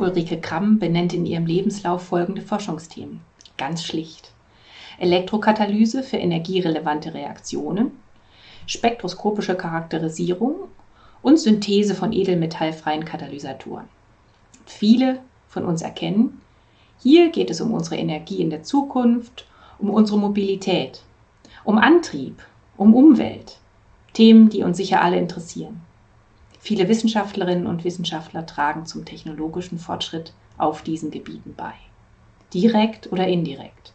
Ulrike Kramm benennt in ihrem Lebenslauf folgende Forschungsthemen. Ganz schlicht. Elektrokatalyse für energierelevante Reaktionen, spektroskopische Charakterisierung und Synthese von edelmetallfreien Katalysatoren. Viele von uns erkennen, hier geht es um unsere Energie in der Zukunft, um unsere Mobilität, um Antrieb, um Umwelt. Themen, die uns sicher alle interessieren. Viele Wissenschaftlerinnen und Wissenschaftler tragen zum technologischen Fortschritt auf diesen Gebieten bei. Direkt oder indirekt.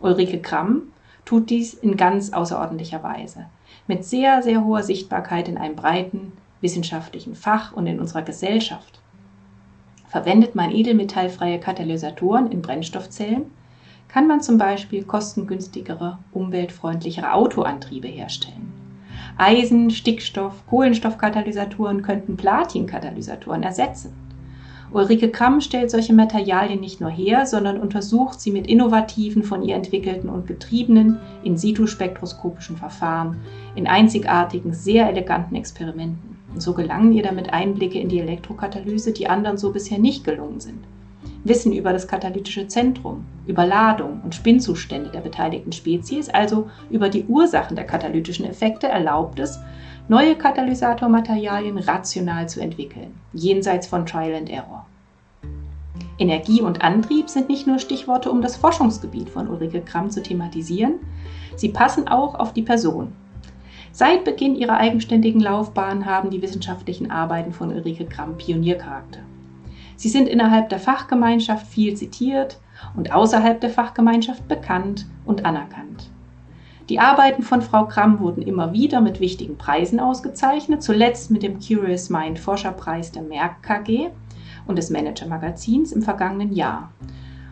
Ulrike Kramm tut dies in ganz außerordentlicher Weise, mit sehr, sehr hoher Sichtbarkeit in einem breiten wissenschaftlichen Fach und in unserer Gesellschaft. Verwendet man edelmetallfreie Katalysatoren in Brennstoffzellen, kann man zum Beispiel kostengünstigere, umweltfreundlichere Autoantriebe herstellen. Eisen-, Stickstoff-, Kohlenstoffkatalysatoren könnten Platinkatalysatoren ersetzen. Ulrike Kramm stellt solche Materialien nicht nur her, sondern untersucht sie mit innovativen, von ihr entwickelten und betriebenen In-situ-spektroskopischen Verfahren in einzigartigen, sehr eleganten Experimenten. Und so gelangen ihr damit Einblicke in die Elektrokatalyse, die anderen so bisher nicht gelungen sind. Wissen über das katalytische Zentrum, über Ladung und Spinnzustände der beteiligten Spezies, also über die Ursachen der katalytischen Effekte, erlaubt es, neue Katalysatormaterialien rational zu entwickeln, jenseits von Trial and Error. Energie und Antrieb sind nicht nur Stichworte, um das Forschungsgebiet von Ulrike Kramm zu thematisieren, sie passen auch auf die Person. Seit Beginn ihrer eigenständigen Laufbahn haben die wissenschaftlichen Arbeiten von Ulrike Kramm Pioniercharakter. Sie sind innerhalb der Fachgemeinschaft viel zitiert und außerhalb der Fachgemeinschaft bekannt und anerkannt. Die Arbeiten von Frau Kramm wurden immer wieder mit wichtigen Preisen ausgezeichnet, zuletzt mit dem Curious Mind Forscherpreis der Merck KG und des Manager Magazins im vergangenen Jahr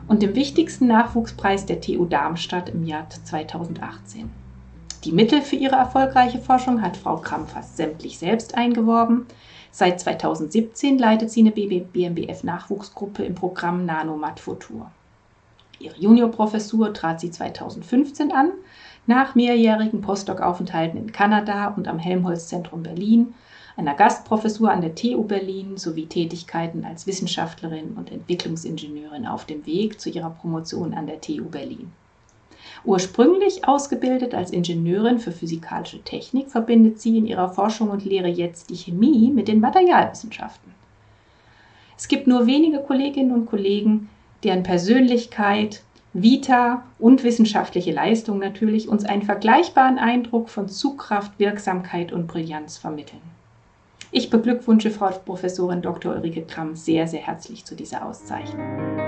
und dem wichtigsten Nachwuchspreis der TU Darmstadt im Jahr 2018. Die Mittel für ihre erfolgreiche Forschung hat Frau Kramm fast sämtlich selbst eingeworben. Seit 2017 leitet sie eine BMBF-Nachwuchsgruppe im Programm Nanomat Futur. Ihre Juniorprofessur trat sie 2015 an, nach mehrjährigen Postdoc-Aufenthalten in Kanada und am Helmholtz-Zentrum Berlin, einer Gastprofessur an der TU Berlin sowie Tätigkeiten als Wissenschaftlerin und Entwicklungsingenieurin auf dem Weg zu ihrer Promotion an der TU Berlin. Ursprünglich ausgebildet als Ingenieurin für physikalische Technik, verbindet sie in ihrer Forschung und Lehre jetzt die Chemie mit den Materialwissenschaften. Es gibt nur wenige Kolleginnen und Kollegen, deren Persönlichkeit, Vita und wissenschaftliche Leistung natürlich uns einen vergleichbaren Eindruck von Zugkraft, Wirksamkeit und Brillanz vermitteln. Ich beglückwünsche Frau Professorin Dr. Ulrike Kramm sehr, sehr herzlich zu dieser Auszeichnung.